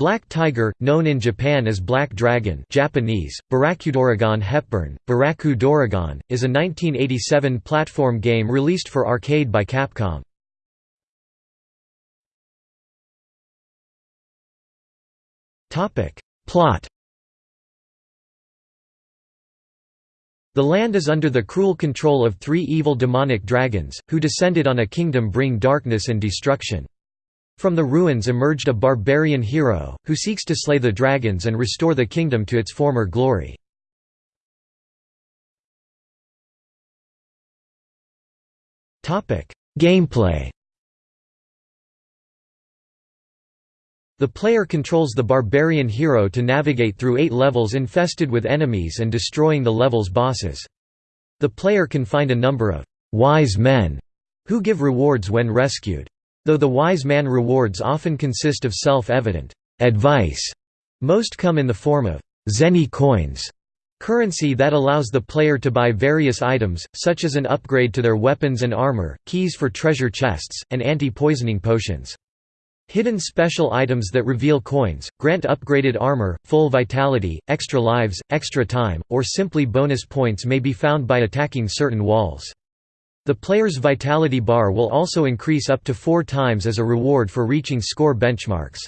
Black Tiger, known in Japan as Black Dragon Japanese, Barakudoragon Hepburn, Baraku is a 1987 platform game released for arcade by Capcom. Plot The land is under the cruel control of three evil demonic dragons, who descended on a kingdom bring darkness and destruction. From the ruins emerged a barbarian hero, who seeks to slay the dragons and restore the kingdom to its former glory. Gameplay The player controls the barbarian hero to navigate through eight levels infested with enemies and destroying the level's bosses. The player can find a number of «wise men» who give rewards when rescued. Though the wise man rewards often consist of self-evident advice, most come in the form of zenny coins, currency that allows the player to buy various items, such as an upgrade to their weapons and armor, keys for treasure chests, and anti-poisoning potions. Hidden special items that reveal coins, grant upgraded armor, full vitality, extra lives, extra time, or simply bonus points may be found by attacking certain walls. The player's vitality bar will also increase up to four times as a reward for reaching score benchmarks.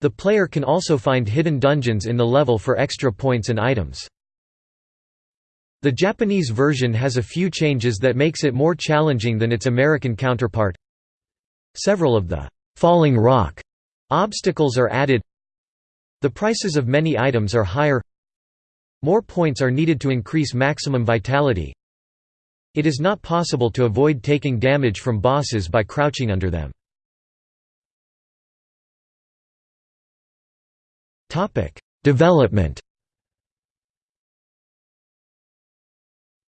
The player can also find hidden dungeons in the level for extra points and items. The Japanese version has a few changes that makes it more challenging than its American counterpart. Several of the «falling rock» obstacles are added The prices of many items are higher More points are needed to increase maximum vitality it is not possible to avoid taking damage from bosses by crouching under them. Development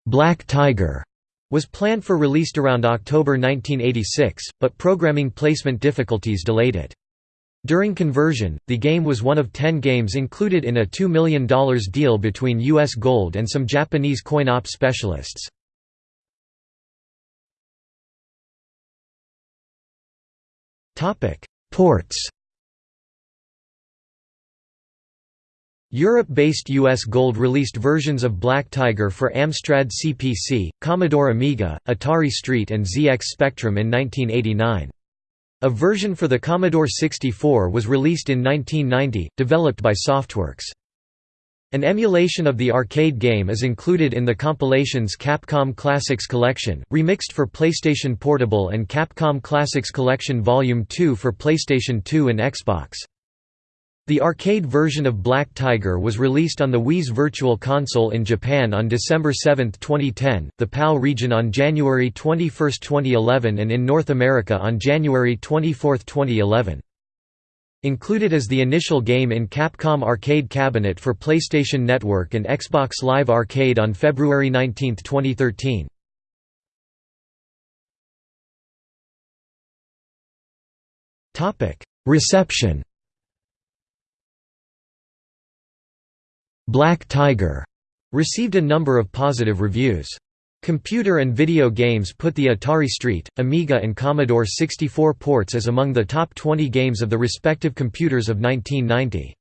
Black Tiger was planned for released around October 1986, but programming placement difficulties delayed it. During conversion, the game was one of ten games included in a $2 million deal between US Gold and some Japanese coin-op specialists. Ports Europe-based US Gold released versions of Black Tiger for Amstrad CPC, Commodore Amiga, Atari ST and ZX Spectrum in 1989. A version for the Commodore 64 was released in 1990, developed by Softworks. An emulation of the arcade game is included in the compilations Capcom Classics Collection, remixed for PlayStation Portable and Capcom Classics Collection Volume 2 for PlayStation 2 and Xbox. The arcade version of Black Tiger was released on the Wii's Virtual Console in Japan on December 7, 2010, the PAL region on January 21, 2011 and in North America on January 24, 2011. Included as the initial game in Capcom Arcade Cabinet for PlayStation Network and Xbox Live Arcade on February 19, 2013. Reception Black Tiger received a number of positive reviews. Computer and video games put the Atari ST, Amiga and Commodore 64 ports as among the top 20 games of the respective computers of 1990.